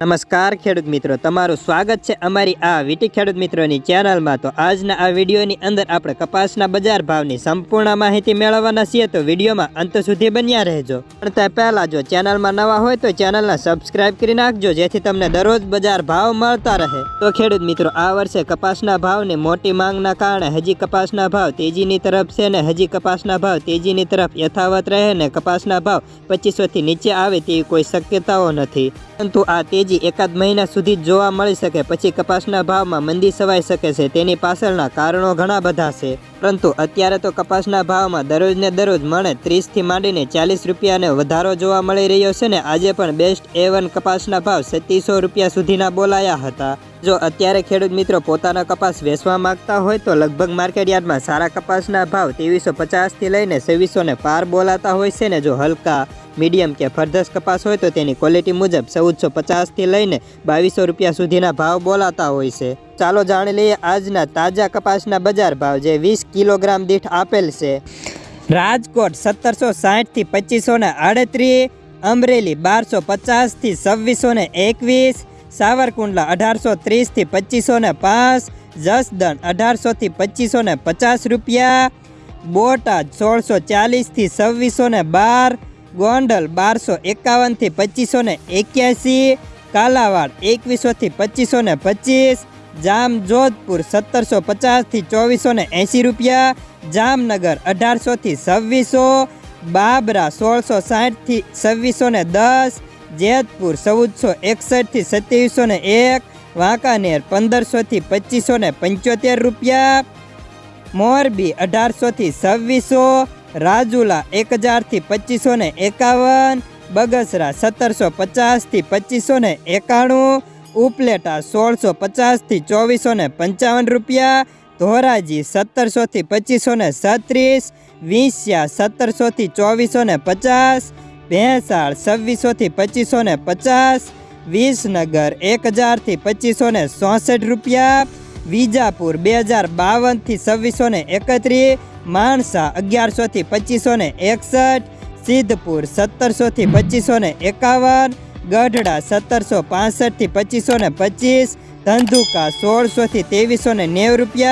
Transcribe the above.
નમસ્કાર ખેડૂત મિત્રો, તમારું સ્વાગત છે અમારી આ વીટી ખેડૂત મિત્રોની ચેનલમાં. તો આજના આ વિડીયોની અંદર આપણે કપાસના બજાર ભાવની સંપૂર્ણ માહિતી મેળવવાના છીએ. તો વિડીયોમાં અંત સુધી બન્યા રહેજો. પણ તે પહેલાં જો ચેનલમાં નવા હોય તો ચેનલને સબસ્ક્રાઇબ કરી નાખજો, જેથી તમને દરરોજ બજાર ભાવ મળતા રહે. તો ખેડૂત મિત્રો, આ વર્ષે કપાસના ભાવની મોટી માંગના કારણે હજી કપાસના ભાવ તેજીની તરફ છે ને હજી કપાસના ભાવ તેજીની તરફ યથાવત રહે ને કપાસના ભાવ પચીસોથી નીચે આવે તેવી કોઈ શક્યતાઓ નથી. પરંતુ આ તેજી એકાદ મહિના સુધી જ જોવા મળી શકે. પછી કપાસના ભાવમાં મંદી સવાઈ શકે છે. તેની પાછળના કારણો ઘણા બધા છે. પરંતુ અત્યારે તો કપાસના ભાવમાં દરરોજને દરરોજ મળે ત્રીસથી માંડીને ચાલીસ રૂપિયાને વધારો જોવા મળી રહ્યો છે ને આજે પણ બેસ્ટ એ કપાસના ભાવ સત્તીસો રૂપિયા સુધીના બોલાયા હતા. જો અત્યારે ખેડૂત મિત્રો પોતાનો કપાસ વેચવા માંગતા હોય તો લગભગ માર્કેટયાર્ડમાં સારા કપાસના ભાવ ત્રેવીસો પચાસથી લઈને છવ્વીસો ને પાર બોલાતા હોય છે ને જો હલકા મીડિયમ કે ફરધસ કપાસ હોય તો તેની ક્વોલિટી મુજબ ચૌદસો પચાસથી લઈને બાવીસો રૂપિયા સુધીના ભાવ બોલાતા હોય છે. ચાલો જાણી લઈએ આજના તાજા કપાસના બજાર ભાવ જે વીસ કિલોગ્રામ દીઠ આપેલ છે. રાજકોટ સત્તરસો સાઠથી પચીસો ને આડત્રીસ, અમરેલી બારસો પચાસથી છવ્વીસો ને એકવીસ, સાવરકુંડલા અઢારસો ત્રીસથી પચીસો ને પાંચ, જસદણ અઢારસોથી પચીસો ને પચાસ રૂપિયા, બોટાદ સોળસો ચાલીસથી છવ્વીસો ને બાર ગોંડલ બારસો એકાવનથી પચીસો ને એક્યાસી, કાલાવાડ એકવીસોથી પચીસો ને પચીસ જામ જોધપુર સત્તરસો પચાસથી ચોવીસો ને એંસી રૂપિયા, જામનગર અઢારસોથી છવ્વીસો, બાબરા સોળસો સાઠથી છવ્વીસો ને દસ, જેતપુર ચૌદસો એકસઠથી સત્યાવીસો ને એક, વાંકાનેર પંદરસોથી પચીસો ને પંચોતેર રૂપિયા, મોરબી અઢારસોથી છવ્વીસો રાજુલા એક હજારથી પચીસો ને એકાવન, બગસરા સત્તરસો પચાસથી પચીસો ને એકાણું, ઉપલેટા સોળસો પચાસથી ચોવીસો ને પંચાવન રૂપિયા, ધોરાજી સત્તરસોથી પચીસો ને છત્રીસ વીંસ્યા સત્તરસોથી ચોવીસો ને પચાસ, ભેંસાળ છવ્વીસોથી પચીસો ને પચાસ, વિસનગર એક હજારથી પચીસો ને ચોસઠ રૂપિયા, વિજાપુર બે હજાર બાવનથી છવ્વીસો ને એકત્રીસ માણસા અગિયારસોથી પચીસો ને એકસઠ, સિદ્ધપુર સત્તરસોથી પચીસો ને એકાવન, ગઢડા સત્તરસો પાસઠથી પચીસો ને પચીસ, ધંધુકા સોળસોથી ત્રેવીસો ને નેવું રૂપિયા.